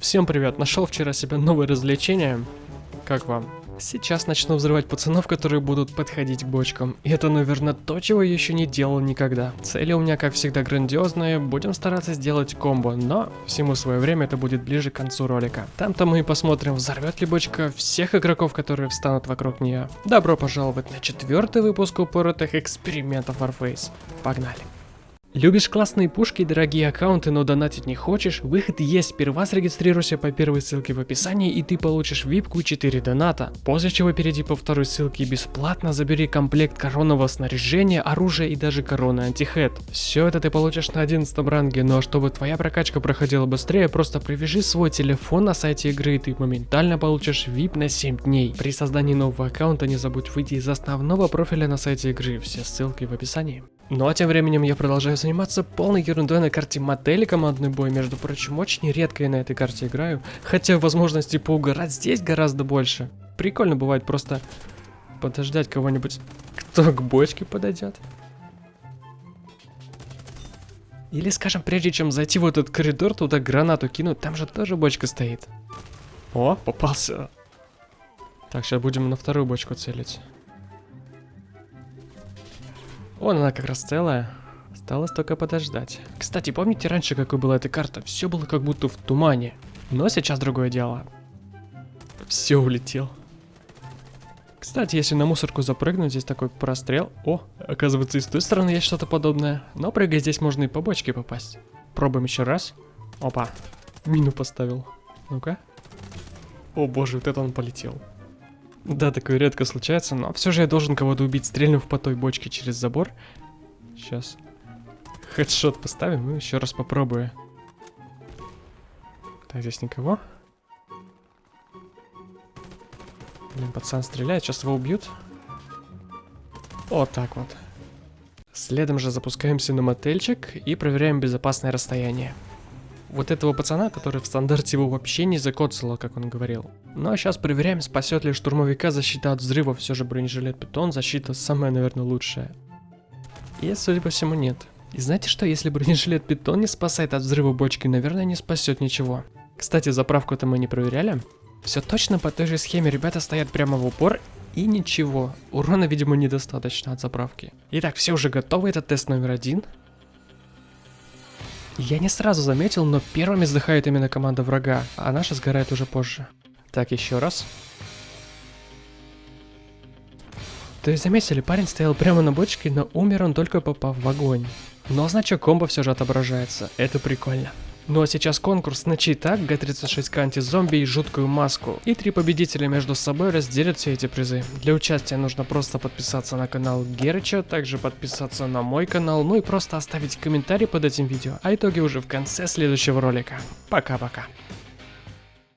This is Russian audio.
Всем привет, нашел вчера себе новое развлечение. Как вам? Сейчас начну взрывать пацанов, которые будут подходить к бочкам. И это, наверное, то, чего я еще не делал никогда. Цели у меня, как всегда, грандиозные. Будем стараться сделать комбо, но всему свое время это будет ближе к концу ролика. Там-то мы и посмотрим, взорвет ли бочка всех игроков, которые встанут вокруг нее. Добро пожаловать на четвертый выпуск упоротых экспериментов Warface. Погнали! Любишь классные пушки и дорогие аккаунты, но донатить не хочешь? Выход есть, сперва зарегистрируйся по первой ссылке в описании и ты получишь випку и 4 доната. После чего перейди по второй ссылке и бесплатно забери комплект коронного снаряжения, оружия и даже короны антихед. Все это ты получишь на 11 ранге, но чтобы твоя прокачка проходила быстрее, просто привяжи свой телефон на сайте игры и ты моментально получишь вип на 7 дней. При создании нового аккаунта не забудь выйти из основного профиля на сайте игры, все ссылки в описании. Ну а тем временем я продолжаю заниматься полной ерундой на карте модели командный бой. Между прочим, очень редко я на этой карте играю. Хотя возможности поугарать здесь гораздо больше. Прикольно бывает просто подождать кого-нибудь, кто к бочке подойдет. Или, скажем, прежде чем зайти в этот коридор, туда гранату кинуть, там же тоже бочка стоит. О, попался. Так, сейчас будем на вторую бочку целить. Вон она как раз целая. Осталось только подождать. Кстати, помните раньше, какой была эта карта? Все было как будто в тумане. Но сейчас другое дело. Все улетел. Кстати, если на мусорку запрыгнуть, здесь такой прострел. О, оказывается, и с той стороны есть что-то подобное. Но прыгая здесь можно и по бочке попасть. Пробуем еще раз. Опа, мину поставил. Ну-ка. О боже, вот это он полетел. Да, такое редко случается, но все же я должен кого-то убить, стрельнув по той бочке через забор. Сейчас. Хедшот поставим и еще раз попробую. Так, здесь никого. Блин, пацан стреляет, сейчас его убьют. Вот так вот. Следом же запускаемся на мотельчик и проверяем безопасное расстояние вот этого пацана, который в стандарте его вообще не закоцало, как он говорил. Ну а сейчас проверяем, спасет ли штурмовика защита от взрыва, все же бронежилет питон, защита самая, наверное, лучшая. И, судя по всему, нет. И знаете что, если бронежилет питон не спасает от взрыва бочки, наверное, не спасет ничего. Кстати, заправку-то мы не проверяли. Все точно по той же схеме, ребята стоят прямо в упор и ничего. Урона, видимо, недостаточно от заправки. Итак, все уже готовы, это тест номер один. Я не сразу заметил, но первыми сдыхает именно команда врага, а наша сгорает уже позже. Так, еще раз. То есть заметили, парень стоял прямо на бочке, но умер он только попав в огонь. Но значок комбо все же отображается, это прикольно. Ну а сейчас конкурс на читак, Г-36К антизомби и жуткую маску. И три победителя между собой разделят все эти призы. Для участия нужно просто подписаться на канал Герыча, также подписаться на мой канал, ну и просто оставить комментарий под этим видео. А итоги уже в конце следующего ролика. Пока-пока.